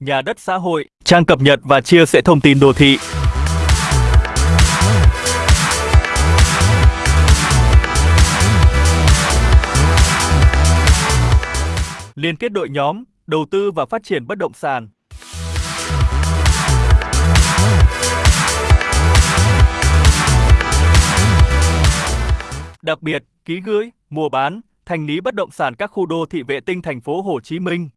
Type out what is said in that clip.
Nhà đất xã hội, trang cập nhật và chia sẻ thông tin đô thị. Liên kết đội nhóm, đầu tư và phát triển bất động sản. Đặc biệt, ký gửi, mua bán, thành lý bất động sản các khu đô thị vệ tinh thành phố Hồ Chí Minh.